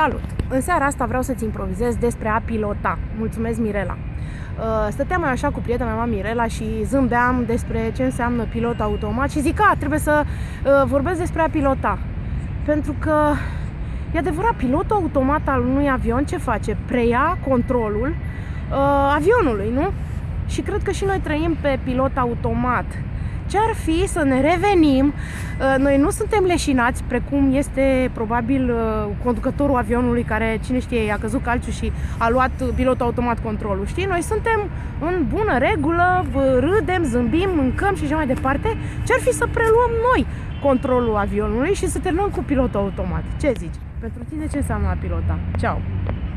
Salut! În seara asta vreau să-ți improvizez despre a pilota. Mulțumesc, Mirela! Uh, stăteam mai așa cu prietena mea Mirela și zâmbeam despre ce înseamnă pilot automat și zic, a, trebuie să uh, vorbesc despre a pilota. Pentru că, e adevărat, pilotul automat al unui avion ce face? Preia controlul uh, avionului, nu? Și cred că și noi trăim pe pilot automat ce ar fi să ne revenim. Uh, noi nu suntem leșinați, precum este probabil uh, conducătorul avionului care, cine știe, a căzut calciu și a luat pilotul automat controlul. Știi? Noi suntem în bună regulă, râdem, zâmbim, mâncăm și așa mai departe. Ce ar fi să preluăm noi controlul avionului și să terminăm cu pilotul automat? Ce zici? Pentru tine ce înseamnă a pilota? Ceau!